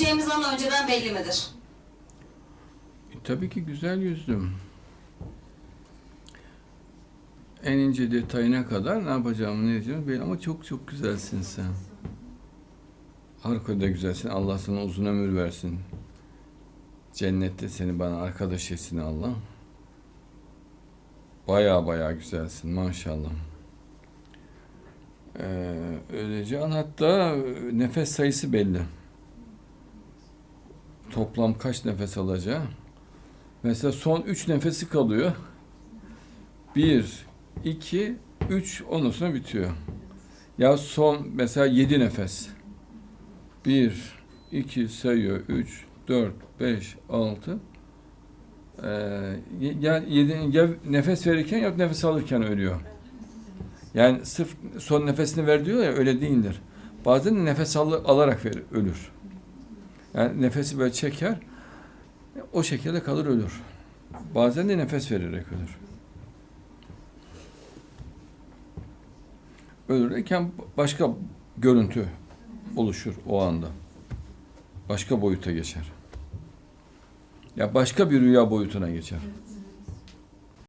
öleceğimiz an önceden belli midir? E, tabii ki güzel yüzdüm. En ince detayına kadar ne yapacağımı ne diyeceğimi belli ama çok çok güzelsin sen. Harikulade güzelsin. Allah sana uzun ömür versin. Cennette seni bana arkadaş etsin Allah. Baya baya güzelsin maşallah. Ee, öleceğin hatta nefes sayısı belli. Toplam kaç nefes alacağı. Mesela son üç nefesi kalıyor. Bir, iki, üç ondan sonra bitiyor. Ya son mesela yedi nefes. Bir, iki sayıyor. Üç, dört, beş, altı. Ee, ya, yedi, ya nefes verirken ya nefes alırken ölüyor. Yani sırf son nefesini ver diyor ya öyle değildir. Bazen nefes al, alarak verir, ölür. Yani nefesi böyle çeker, o şekilde kalır ölür. Bazen de nefes vererek ölür. Ölürken başka görüntü oluşur o anda. Başka boyuta geçer. Ya başka bir rüya boyutuna geçer.